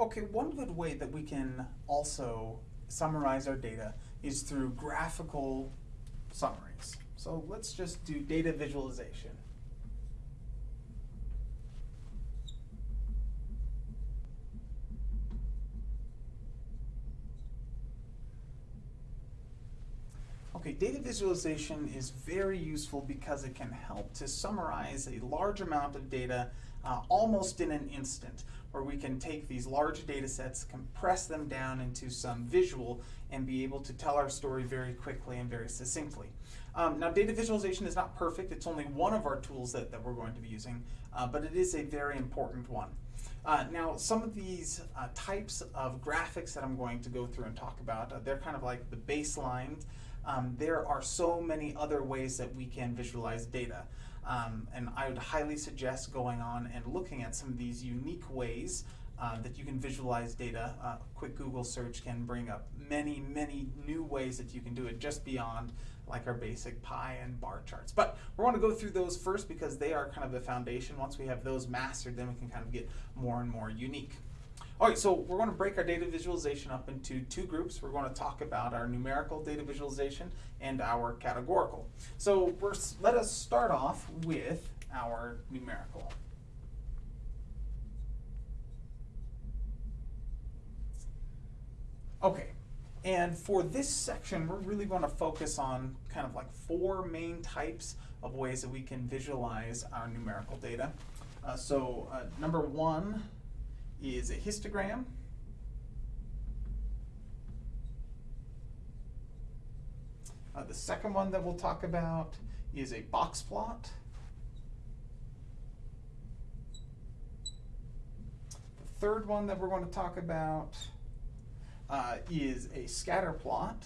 Okay, one good way that we can also summarize our data is through graphical summaries. So let's just do data visualization. Okay, data visualization is very useful because it can help to summarize a large amount of data uh, almost in an instant, where we can take these large data sets, compress them down into some visual, and be able to tell our story very quickly and very succinctly. Um, now, data visualization is not perfect. It's only one of our tools that, that we're going to be using, uh, but it is a very important one. Uh, now, some of these uh, types of graphics that I'm going to go through and talk about, uh, they're kind of like the baselines um, there are so many other ways that we can visualize data. Um, and I would highly suggest going on and looking at some of these unique ways uh, that you can visualize data. Uh, quick Google search can bring up many, many new ways that you can do it just beyond like our basic pie and bar charts. But we want to go through those first because they are kind of the foundation. Once we have those mastered, then we can kind of get more and more unique. All right, so we're going to break our data visualization up into two groups. We're going to talk about our numerical data visualization and our categorical. So let us start off with our numerical. Okay, and for this section, we're really going to focus on kind of like four main types of ways that we can visualize our numerical data. Uh, so uh, number one is a histogram. Uh, the second one that we'll talk about is a box plot. The third one that we're going to talk about uh, is a scatter plot.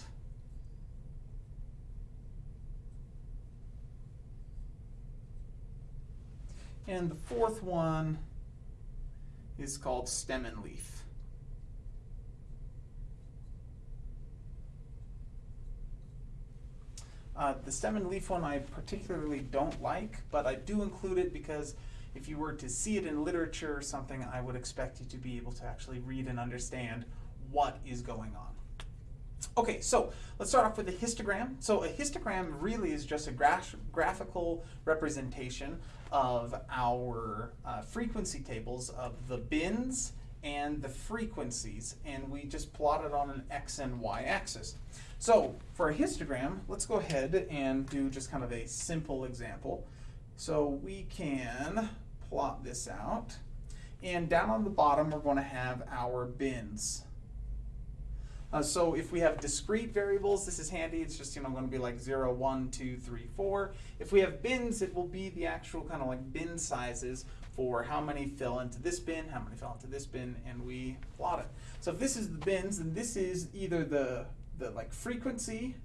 And the fourth one is called stem and leaf. Uh, the stem and leaf one I particularly don't like, but I do include it because if you were to see it in literature or something, I would expect you to be able to actually read and understand what is going on. Okay, so let's start off with a histogram. So a histogram really is just a graph graphical representation of our uh, frequency tables of the bins and the frequencies, and we just plot it on an x and y axis. So for a histogram, let's go ahead and do just kind of a simple example. So we can plot this out, and down on the bottom we're going to have our bins. Uh, so if we have discrete variables, this is handy. It's just you know going to be like 0, 1, 2, 3, 4. If we have bins, it will be the actual kind of like bin sizes for how many fell into this bin, how many fell into this bin, and we plot it. So if this is the bins, then this is either the, the like frequency,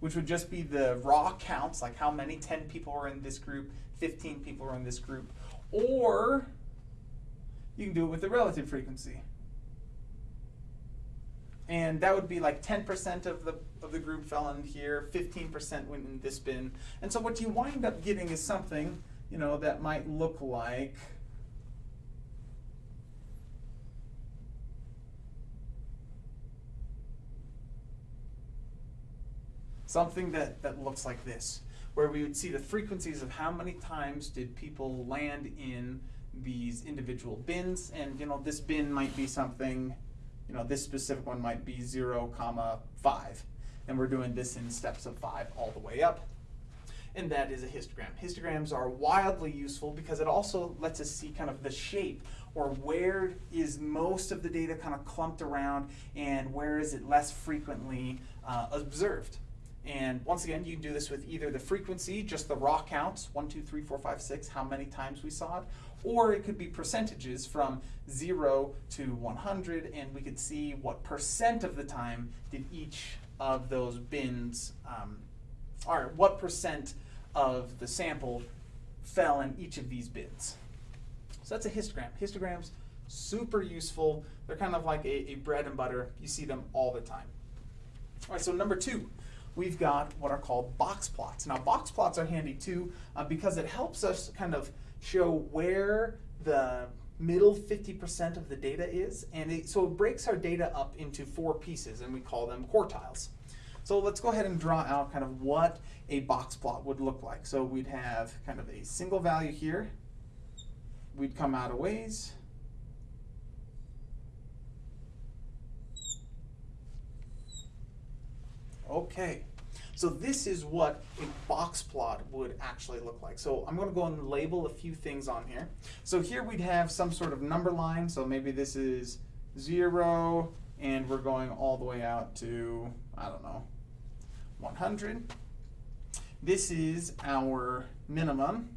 which would just be the raw counts, like how many 10 people are in this group, 15 people are in this group, or you can do it with the relative frequency and that would be like 10% of the of the group fell in here, 15% went in this bin. And so what you wind up getting is something, you know, that might look like something that, that looks like this, where we would see the frequencies of how many times did people land in these individual bins, and you know, this bin might be something you know, this specific one might be 0, comma 5. And we're doing this in steps of 5 all the way up. And that is a histogram. Histograms are wildly useful because it also lets us see kind of the shape or where is most of the data kind of clumped around and where is it less frequently uh, observed. And once again, you can do this with either the frequency, just the raw counts, 1, 2, 3, 4, 5, 6, how many times we saw it, or it could be percentages from 0 to 100, and we could see what percent of the time did each of those bins, um, or what percent of the sample fell in each of these bins. So that's a histogram. Histograms, super useful. They're kind of like a, a bread and butter. You see them all the time. All right, so number two, we've got what are called box plots. Now box plots are handy too uh, because it helps us kind of show where the middle 50% of the data is. And it, so it breaks our data up into four pieces, and we call them quartiles. So let's go ahead and draw out kind of what a box plot would look like. So we'd have kind of a single value here. We'd come out a ways. Okay, so this is what a box plot would actually look like. So I'm going to go and label a few things on here. So here we'd have some sort of number line. So maybe this is 0, and we're going all the way out to, I don't know, 100. This is our minimum.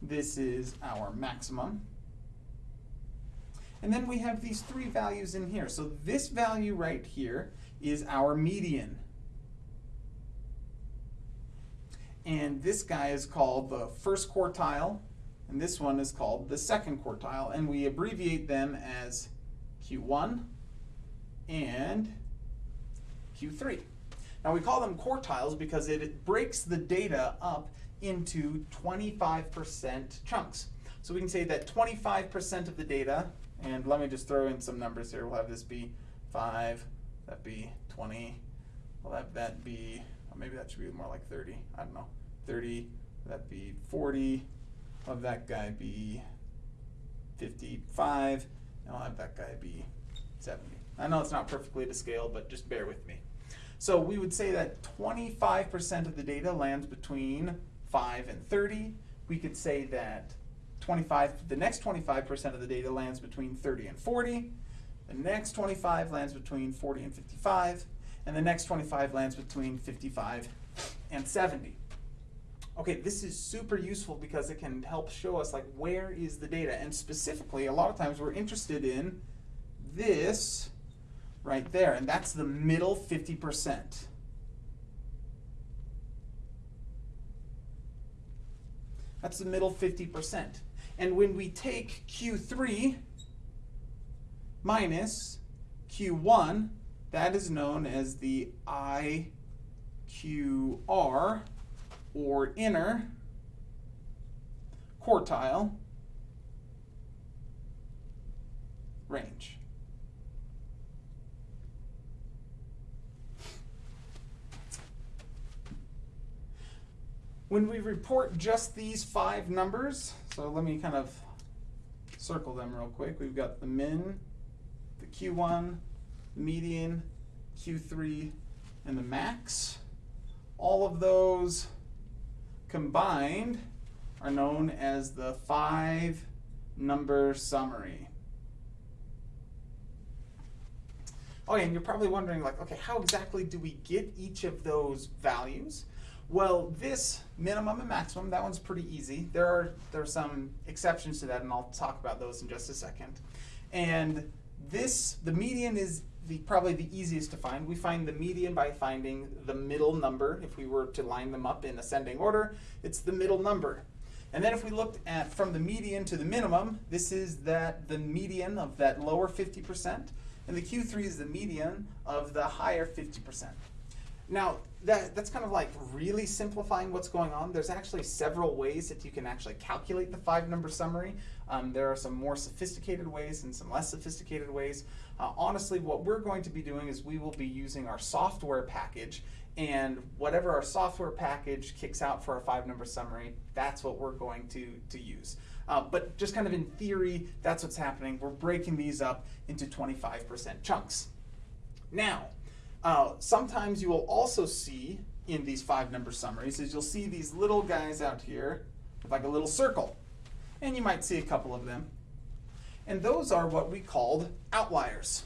This is our maximum. And then we have these three values in here. So this value right here is our median. And this guy is called the first quartile, and this one is called the second quartile, and we abbreviate them as Q1 and Q3. Now we call them quartiles because it breaks the data up into 25% chunks. So we can say that 25% of the data, and let me just throw in some numbers here. We'll have this be 5, that be 20, we'll that be, maybe that should be more like 30, I don't know, 30, that be 40, I'll have that guy be 55, and I'll have that guy be 70. I know it's not perfectly to scale, but just bear with me. So we would say that 25% of the data lands between 5 and 30. We could say that 25, the next 25% of the data lands between 30 and 40. The next 25 lands between 40 and 55. And the next 25 lands between 55 and 70. Okay, this is super useful because it can help show us like where is the data. And specifically, a lot of times we're interested in this right there, and that's the middle 50%. That's the middle 50%. And when we take Q3 minus Q1, that is known as the IQR, or inner quartile range. When we report just these five numbers, so let me kind of circle them real quick. We've got the min, the Q1, the median, Q3, and the max. All of those combined are known as the five number summary. Okay, and you're probably wondering like, okay, how exactly do we get each of those values? Well, this minimum and maximum, that one's pretty easy. There are, there are some exceptions to that, and I'll talk about those in just a second. And this, the median is the, probably the easiest to find. We find the median by finding the middle number. If we were to line them up in ascending order, it's the middle number. And then if we looked at from the median to the minimum, this is that the median of that lower 50%, and the Q3 is the median of the higher 50%. Now, that, that's kind of like really simplifying what's going on. There's actually several ways that you can actually calculate the five number summary. Um, there are some more sophisticated ways and some less sophisticated ways. Uh, honestly, what we're going to be doing is we will be using our software package and whatever our software package kicks out for our five number summary, that's what we're going to, to use. Uh, but just kind of in theory, that's what's happening. We're breaking these up into 25% chunks. Now, uh, sometimes you will also see in these five number summaries is you'll see these little guys out here with like a little circle. And you might see a couple of them. And those are what we called outliers.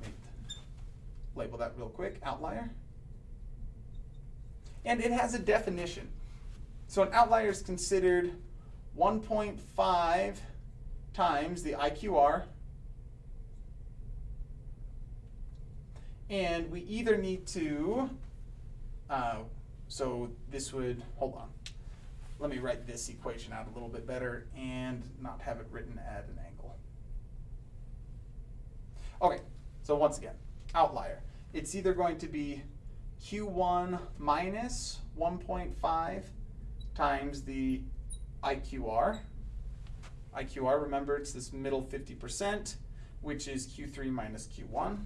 Let me label that real quick, outlier. And it has a definition. So an outlier is considered 1.5 times the IQR And we either need to, uh, so this would, hold on. Let me write this equation out a little bit better and not have it written at an angle. Okay, so once again, outlier. It's either going to be Q1 minus 1.5 times the IQR. IQR, remember, it's this middle 50%, which is Q3 minus Q1.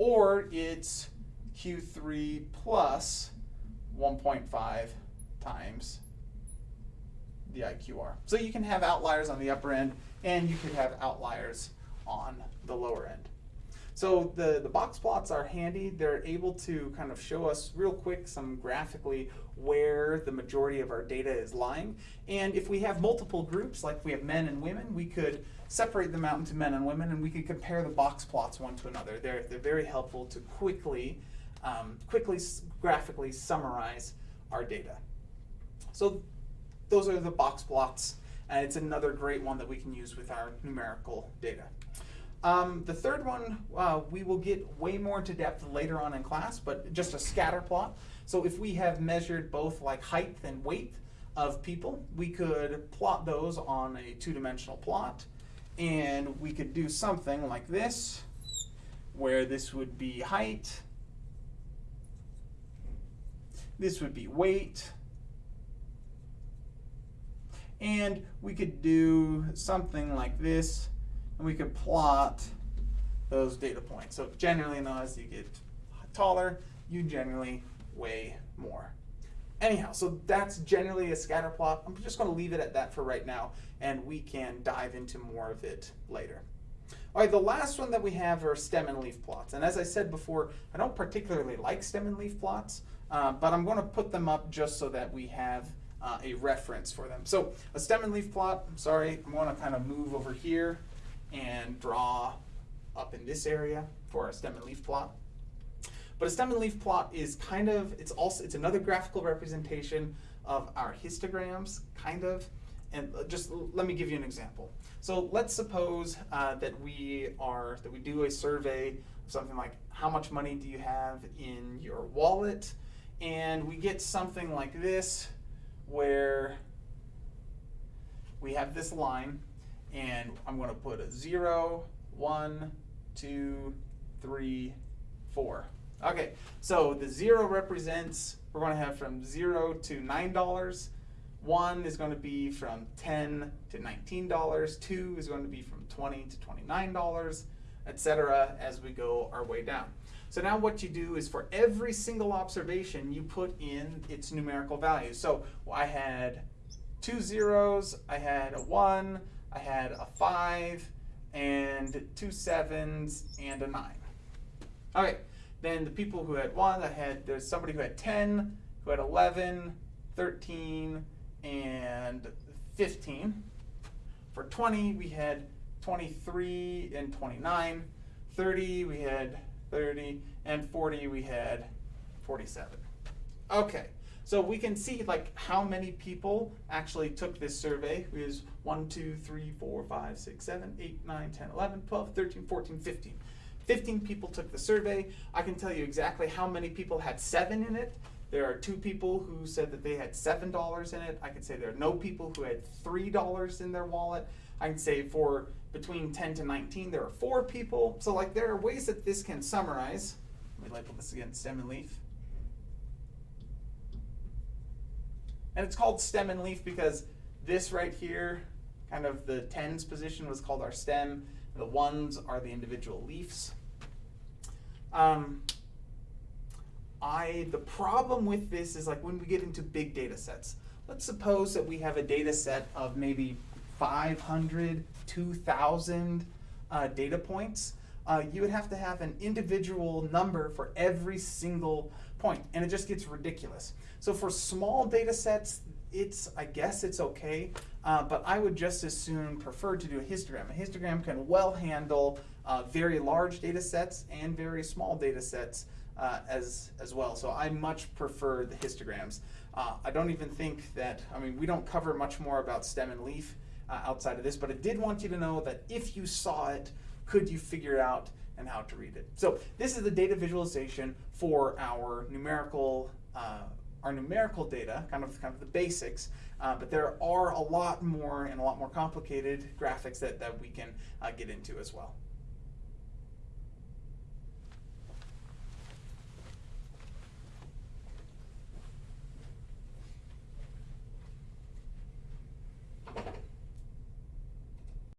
Or it's Q3 plus 1.5 times the IQR. So you can have outliers on the upper end, and you could have outliers on the lower end. So the, the box plots are handy. They're able to kind of show us real quick some graphically where the majority of our data is lying. And if we have multiple groups, like we have men and women, we could separate them out into men and women and we could compare the box plots one to another. They're, they're very helpful to quickly, um, quickly graphically summarize our data. So those are the box plots and it's another great one that we can use with our numerical data. Um, the third one, uh, we will get way more into depth later on in class, but just a scatter plot. So if we have measured both like height and weight of people, we could plot those on a two-dimensional plot. And we could do something like this, where this would be height, this would be weight, and we could do something like this, and we could plot those data points. So generally, now as you get taller, you generally weigh more. Anyhow, so that's generally a scatter plot. I'm just going to leave it at that for right now, and we can dive into more of it later. All right, the last one that we have are stem and leaf plots. And as I said before, I don't particularly like stem and leaf plots, uh, but I'm going to put them up just so that we have uh, a reference for them. So a stem and leaf plot, I'm sorry, I'm going to kind of move over here and draw up in this area for a stem and leaf plot. But a stem and leaf plot is kind of, it's also, it's another graphical representation of our histograms, kind of. And just let me give you an example. So let's suppose uh, that we are, that we do a survey of something like how much money do you have in your wallet? And we get something like this where we have this line and I'm going to put a zero, one, two, three, four. Okay, so the zero represents, we're going to have from zero to $9. One is going to be from 10 to $19. Two is going to be from 20 to $29, etc. as we go our way down. So now what you do is for every single observation, you put in its numerical value. So I had two zeros, I had a one, I had a five, and two sevens, and a nine. All right, then the people who had one, I had, there's somebody who had 10, who had 11, 13, and 15. For 20, we had 23 and 29. 30, we had 30, and 40 we had 47. Okay, so we can see like how many people actually took this survey. It was 1, 2, 3, 4, 5, 6, 7, 8, 9, 10, 11, 12, 13, 14, 15. 15 people took the survey. I can tell you exactly how many people had 7 in it. There are two people who said that they had $7 in it. I can say there are no people who had $3 in their wallet. I can say for between 10 to 19, there are four people. So like there are ways that this can summarize. Let me label this again, stem and leaf. And it's called stem and leaf because this right here, kind of the tens position was called our stem. The ones are the individual leaves. Um, I, the problem with this is like when we get into big data sets. Let's suppose that we have a data set of maybe 500, 2,000 uh, data points, uh, you would have to have an individual number for every single point, and it just gets ridiculous. So for small data sets, it's, I guess it's okay, uh, but I would just as soon prefer to do a histogram. A histogram can well handle uh, very large data sets and very small data sets uh, as, as well. So I much prefer the histograms. Uh, I don't even think that, I mean, we don't cover much more about stem and leaf uh, outside of this, but I did want you to know that if you saw it, could you figure it out and how to read it? So this is the data visualization for our numerical uh, our numerical data, kind of kind of the basics, uh, but there are a lot more and a lot more complicated graphics that, that we can uh, get into as well.